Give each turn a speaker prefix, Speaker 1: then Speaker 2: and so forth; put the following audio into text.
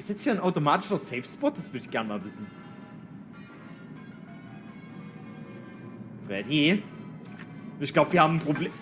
Speaker 1: Ist jetzt hier ein automatischer Safe Spot? Das würde ich gerne mal wissen. Freddy? Ich glaube, wir haben ein Problem.